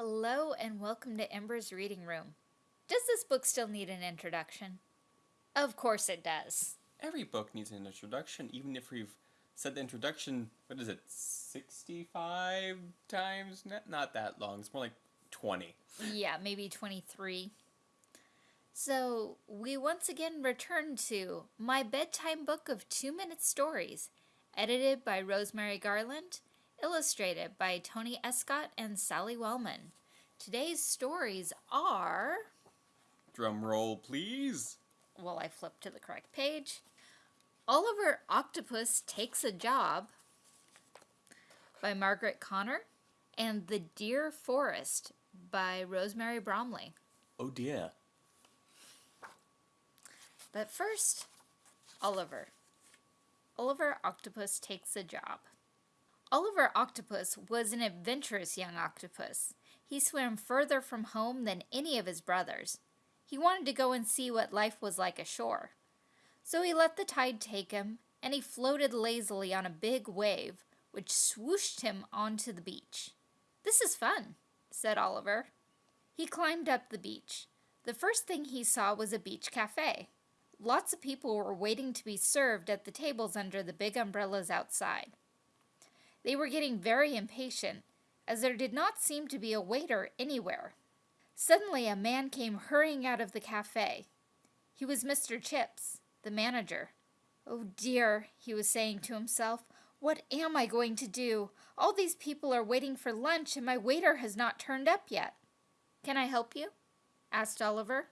Hello and welcome to Ember's Reading Room. Does this book still need an introduction? Of course it does. Every book needs an introduction, even if we've said the introduction, what is it, 65 times? Not, not that long, it's more like 20. Yeah, maybe 23. So, we once again return to My Bedtime Book of Two Minute Stories, edited by Rosemary Garland, illustrated by Tony Escott and Sally Wellman. Today's stories are. Drum roll, please. Well, I flipped to the correct page. Oliver Octopus Takes a Job by Margaret Connor, and The Deer Forest by Rosemary Bromley. Oh dear. But first, Oliver. Oliver Octopus takes a job. Oliver Octopus was an adventurous young octopus. He swam further from home than any of his brothers. He wanted to go and see what life was like ashore. So he let the tide take him, and he floated lazily on a big wave, which swooshed him onto the beach. This is fun, said Oliver. He climbed up the beach. The first thing he saw was a beach cafe. Lots of people were waiting to be served at the tables under the big umbrellas outside. They were getting very impatient, as there did not seem to be a waiter anywhere. Suddenly a man came hurrying out of the cafe. He was Mr. Chips, the manager. Oh dear, he was saying to himself, what am I going to do? All these people are waiting for lunch and my waiter has not turned up yet. Can I help you? asked Oliver.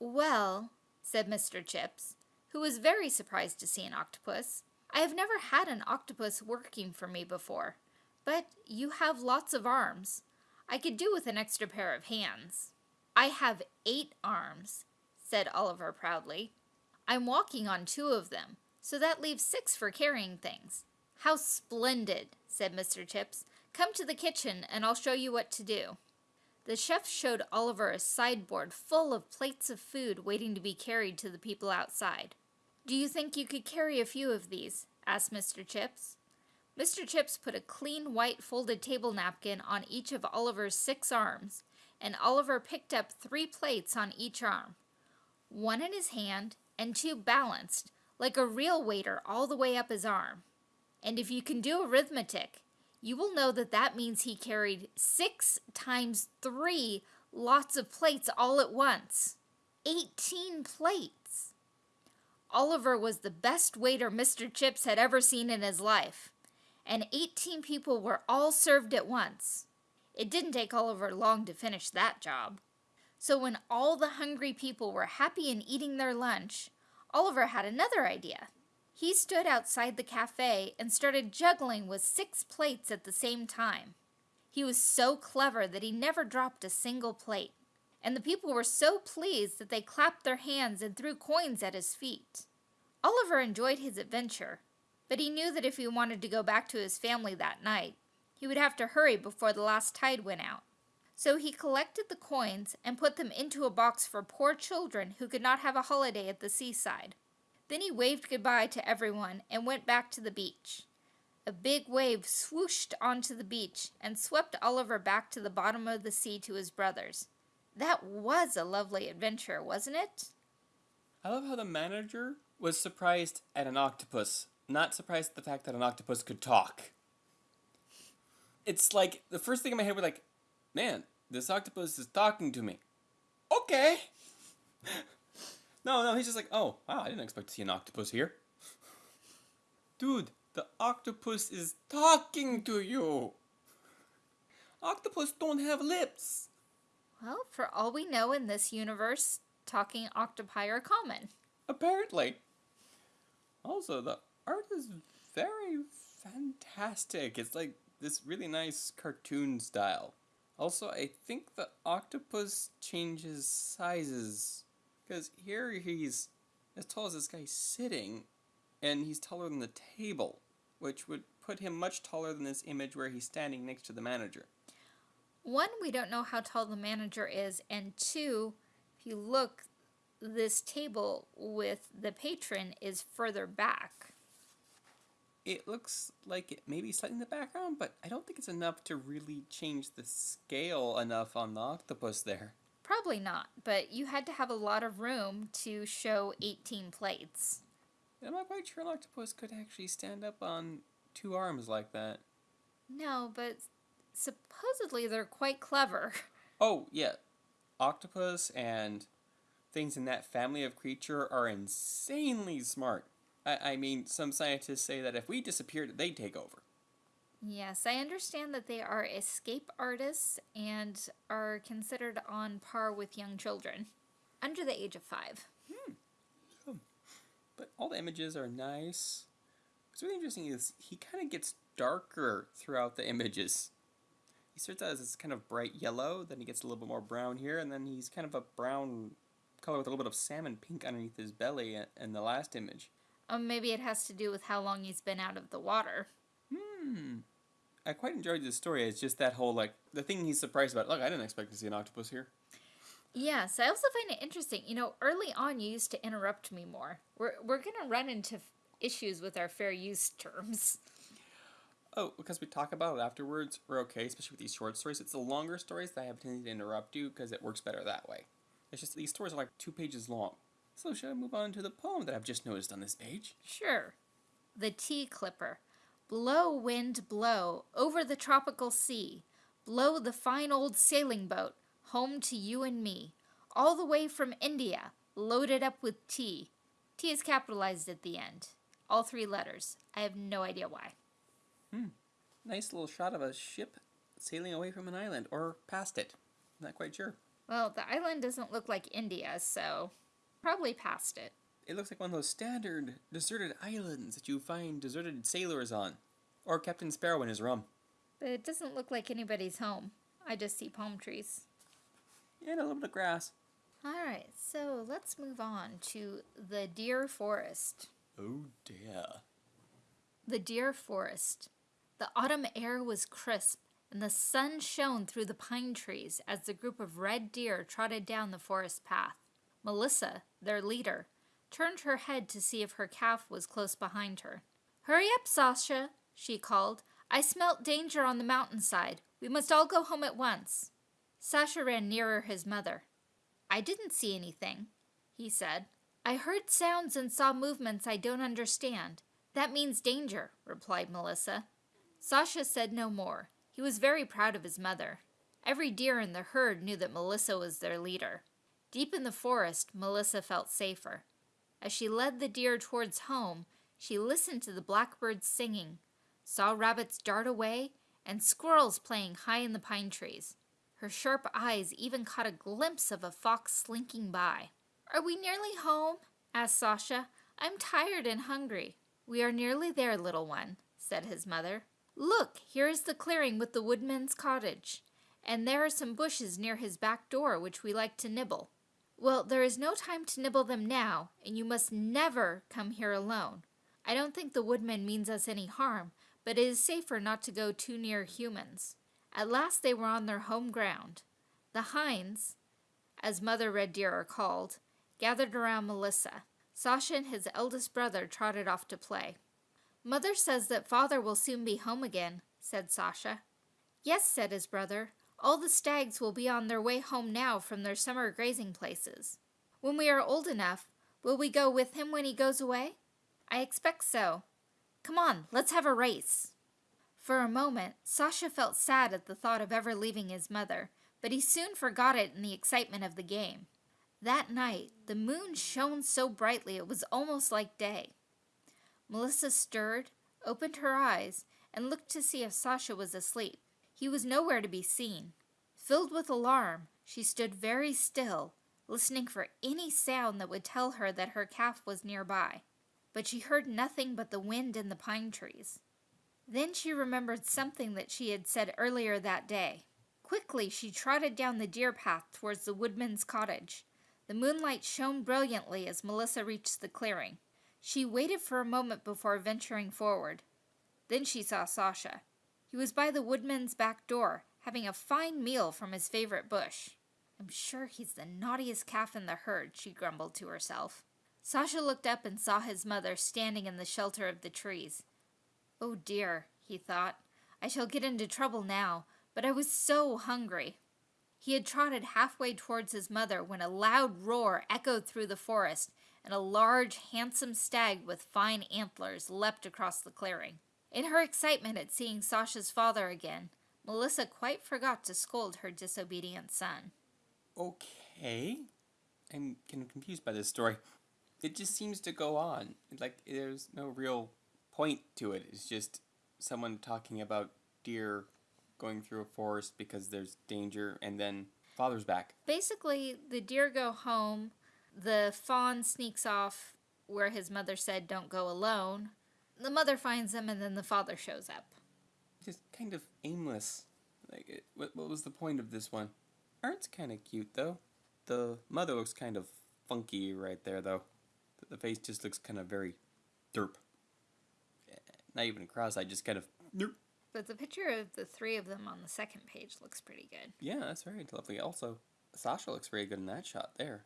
Well, said Mr. Chips, who was very surprised to see an octopus. I have never had an octopus working for me before, but you have lots of arms. I could do with an extra pair of hands. I have eight arms, said Oliver proudly. I'm walking on two of them, so that leaves six for carrying things. How splendid, said Mr. Chips. Come to the kitchen and I'll show you what to do. The chef showed Oliver a sideboard full of plates of food waiting to be carried to the people outside. Do you think you could carry a few of these? asked Mr. Chips. Mr. Chips put a clean white folded table napkin on each of Oliver's six arms, and Oliver picked up three plates on each arm, one in his hand and two balanced, like a real waiter all the way up his arm. And if you can do arithmetic, you will know that that means he carried six times three lots of plates all at once. Eighteen plates. Oliver was the best waiter Mr. Chips had ever seen in his life, and 18 people were all served at once. It didn't take Oliver long to finish that job. So when all the hungry people were happy and eating their lunch, Oliver had another idea. He stood outside the cafe and started juggling with six plates at the same time. He was so clever that he never dropped a single plate, and the people were so pleased that they clapped their hands and threw coins at his feet. Oliver enjoyed his adventure, but he knew that if he wanted to go back to his family that night, he would have to hurry before the last tide went out. So he collected the coins and put them into a box for poor children who could not have a holiday at the seaside. Then he waved goodbye to everyone and went back to the beach. A big wave swooshed onto the beach and swept Oliver back to the bottom of the sea to his brothers. That was a lovely adventure, wasn't it? I love how the manager was surprised at an octopus, not surprised at the fact that an octopus could talk. It's like, the first thing in my head was like, man, this octopus is talking to me. Okay. No, no, he's just like, oh, wow, I didn't expect to see an octopus here. Dude, the octopus is talking to you. Octopus don't have lips. Well, for all we know in this universe, talking octopi are common. Apparently. Also, the art is very fantastic. It's like this really nice cartoon style. Also, I think the octopus changes sizes because here he's as tall as this guy sitting, and he's taller than the table, which would put him much taller than this image where he's standing next to the manager. One, we don't know how tall the manager is, and two, if you look, this table with the patron is further back. it looks like it may be slightly in the background, but I don't think it's enough to really change the scale enough on the octopus there. Probably not, but you had to have a lot of room to show 18 plates. I'm not quite sure an octopus could actually stand up on two arms like that. No, but supposedly they're quite clever. Oh, yeah. Octopus and things in that family of creature are insanely smart. I, I mean, some scientists say that if we disappeared, they'd take over. Yes, I understand that they are escape artists and are considered on par with young children under the age of five. Hmm. But all the images are nice. What's really interesting is he kind of gets darker throughout the images. He starts out as this kind of bright yellow, then he gets a little bit more brown here, and then he's kind of a brown color with a little bit of salmon pink underneath his belly in the last image. Um, maybe it has to do with how long he's been out of the water. Hmm. I quite enjoyed this story. It's just that whole, like, the thing he's surprised about. Look, I didn't expect to see an octopus here. Yes, I also find it interesting. You know, early on you used to interrupt me more. We're, we're going to run into issues with our fair use terms. Oh, because we talk about it afterwards, we're okay, especially with these short stories. It's the longer stories that I have a tendency to interrupt you because it works better that way. It's just these stories are like two pages long. So should I move on to the poem that I've just noticed on this page? Sure. The tea clipper. Blow, wind, blow, over the tropical sea. Blow the fine old sailing boat, home to you and me. All the way from India, loaded up with tea. T is capitalized at the end. All three letters. I have no idea why. Hmm. Nice little shot of a ship sailing away from an island or past it. Not quite sure. Well, the island doesn't look like India, so probably past it. It looks like one of those standard deserted islands that you find deserted sailors on. Or Captain Sparrow in his rum. But it doesn't look like anybody's home. I just see palm trees. And a little bit of grass. Alright, so let's move on to the deer forest. Oh dear. The deer forest. The autumn air was crisp, and the sun shone through the pine trees as the group of red deer trotted down the forest path. Melissa, their leader, turned her head to see if her calf was close behind her. Hurry up, Sasha, she called. I smelt danger on the mountainside. We must all go home at once. Sasha ran nearer his mother. I didn't see anything, he said. I heard sounds and saw movements I don't understand. That means danger, replied Melissa. Sasha said no more. He was very proud of his mother. Every deer in the herd knew that Melissa was their leader. Deep in the forest, Melissa felt safer. As she led the deer towards home, she listened to the blackbirds singing, saw rabbits dart away, and squirrels playing high in the pine trees. Her sharp eyes even caught a glimpse of a fox slinking by. Are we nearly home? asked Sasha. I'm tired and hungry. We are nearly there, little one, said his mother. Look, here is the clearing with the woodman's cottage, and there are some bushes near his back door which we like to nibble. Well, there is no time to nibble them now, and you must never come here alone. I don't think the woodman means us any harm, but it is safer not to go too near humans. At last they were on their home ground. The hinds, as mother red deer are called, gathered around Melissa. Sasha and his eldest brother trotted off to play. Mother says that father will soon be home again, said Sasha. Yes, said his brother. All the stags will be on their way home now from their summer grazing places. When we are old enough, will we go with him when he goes away? I expect so. Come on, let's have a race. For a moment, Sasha felt sad at the thought of ever leaving his mother, but he soon forgot it in the excitement of the game. That night, the moon shone so brightly it was almost like day. Melissa stirred, opened her eyes, and looked to see if Sasha was asleep. He was nowhere to be seen. Filled with alarm, she stood very still, listening for any sound that would tell her that her calf was nearby. But she heard nothing but the wind in the pine trees. Then she remembered something that she had said earlier that day. Quickly, she trotted down the deer path towards the woodman's cottage. The moonlight shone brilliantly as Melissa reached the clearing. She waited for a moment before venturing forward. Then she saw Sasha. He was by the woodman's back door, having a fine meal from his favorite bush. I'm sure he's the naughtiest calf in the herd, she grumbled to herself. Sasha looked up and saw his mother standing in the shelter of the trees. Oh dear, he thought. I shall get into trouble now, but I was so hungry. He had trotted halfway towards his mother when a loud roar echoed through the forest, and a large, handsome stag with fine antlers leapt across the clearing. In her excitement at seeing Sasha's father again, Melissa quite forgot to scold her disobedient son. Okay. I'm kind of confused by this story. It just seems to go on. Like, there's no real point to it. It's just someone talking about deer going through a forest because there's danger, and then father's back. Basically, the deer go home, the fawn sneaks off where his mother said don't go alone. The mother finds him, and then the father shows up. Just kind of aimless. Like, it, what, what was the point of this one? Art's kind of cute, though. The mother looks kind of funky right there, though. The, the face just looks kind of very derp. Not even cross-eyed, just kind of derp. But the picture of the three of them on the second page looks pretty good. Yeah, that's very lovely. Also, Sasha looks very good in that shot there.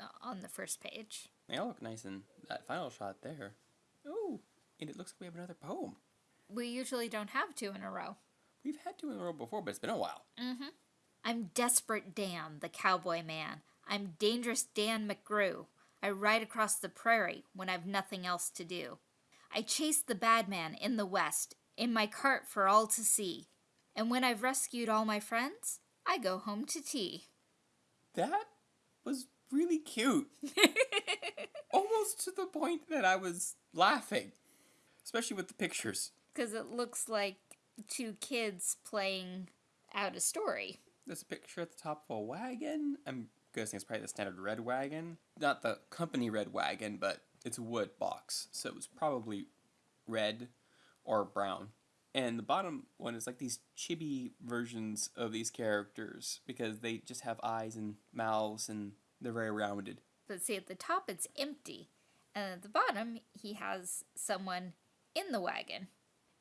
Uh, On the first page. They all look nice in that final shot there. Oh, and it looks like we have another poem. We usually don't have two in a row. We've had two in a row before, but it's been a while. Mm-hmm. I'm Desperate Dan, the cowboy man. I'm Dangerous Dan McGrew. I ride across the prairie when I've nothing else to do. I chase the bad man in the west in my cart for all to see. And when I've rescued all my friends, I go home to tea. That was really cute. Almost to the point that I was laughing. Especially with the pictures. Because it looks like two kids playing out a story. There's a picture at the top of a wagon. I'm guessing it's probably the standard red wagon. Not the company red wagon, but it's a wood box. So it was probably red or brown. And the bottom one is like these chibi versions of these characters because they just have eyes and mouths and they're very rounded. But see, at the top it's empty. And at the bottom, he has someone in the wagon.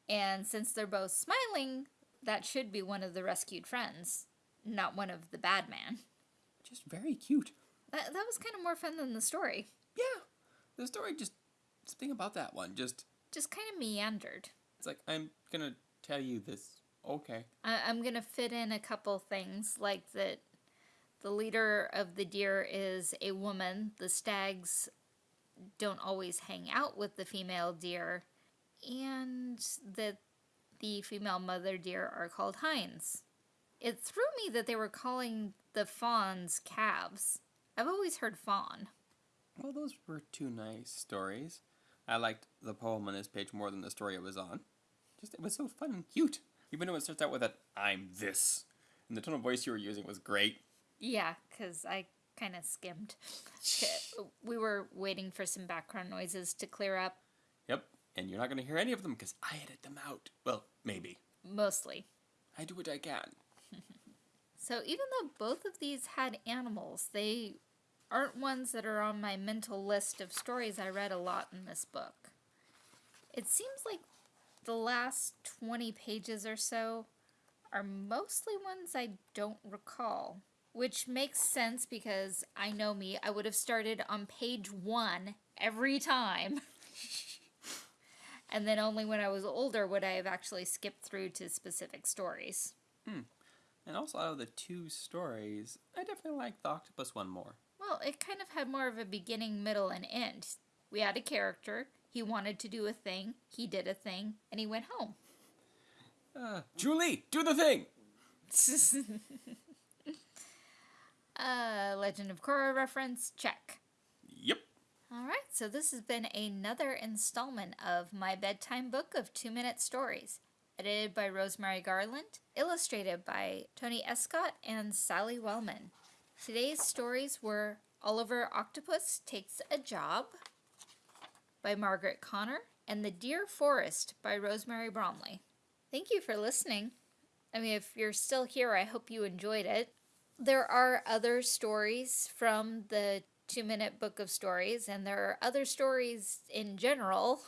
And since they're both smiling, that should be one of the rescued friends, not one of the bad man. Just very cute. That, that was kind of more fun than the story. Yeah. The story just something about that one. Just Just kind of meandered. it's like I'm gonna tell you this. Okay. I, I'm going to fit in a couple things like that the leader of the deer is a woman. The stags don't always hang out with the female deer, and that the female mother deer are called hinds. It threw me that they were calling the fawns calves. I've always heard fawn. Well, those were two nice stories. I liked the poem on this page more than the story it was on. Just it was so fun and cute. Even though it starts out with a "I'm this," and the tone of voice you were using was great. Yeah, because I kind of skimmed. We were waiting for some background noises to clear up, Yep. And you're not gonna hear any of them because I edit them out. Well, maybe. mostly. I do what I can. So even though both of these had animals, they aren't ones that are on my mental list of stories I read a lot in this book. It seems like the last 20 pages or so are mostly ones I don't recall, which makes sense because I know me, I would have started on page 1 every time. and then only when I was older would I have actually skipped through to specific stories. Hmm. And also, out of the two stories, I definitely like the octopus one more. Well, it kind of had more of a beginning, middle, and end. We had a character. He wanted to do a thing. He did a thing, and he went home. Uh, Julie, do the thing. uh, Legend of Korra reference, check. Yep. All right, so this has been another installment of my bedtime book of two minute stories. Edited by Rosemary Garland, illustrated by Tony Escott and Sally Wellman. Today's stories were Oliver Octopus Takes a Job by Margaret Connor and The Deer Forest by Rosemary Bromley. Thank you for listening. I mean, if you're still here, I hope you enjoyed it. There are other stories from the two minute book of stories, and there are other stories in general,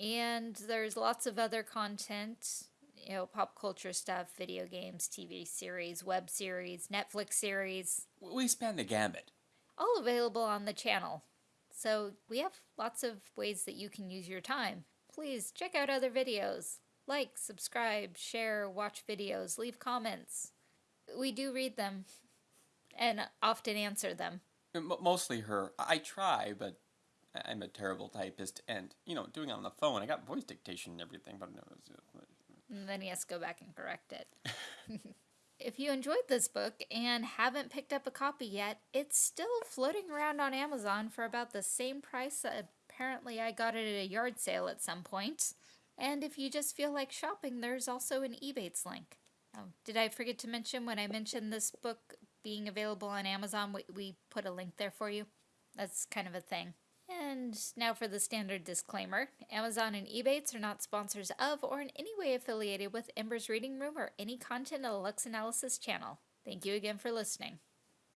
and there's lots of other content you know, pop culture stuff, video games, TV series, web series, Netflix series, We span the gamut. all available on the channel. So we have lots of ways that you can use your time. please check out other videos. Like, subscribe, share, watch videos, leave comments. We do read them and often answer them. Mostly her. I try, but I'm a terrible typist, and you know, doing it on the phone, I got voice dictation and everything, but no, And then he has to go back and correct it. if you enjoyed this book and haven't picked up a copy yet, it's still floating around on Amazon for about the same price. Apparently, I got it at a yard sale at some point. And if you just feel like shopping, there's also an Ebates link. Oh, did I forget to mention when I mentioned this book being available on Amazon, we, we put a link there for you? That's kind of a thing. And now for the standard disclaimer Amazon and Ebates are not sponsors of or in any way affiliated with Ember's Reading Room or any content of the Lux Analysis channel. Thank you again for listening.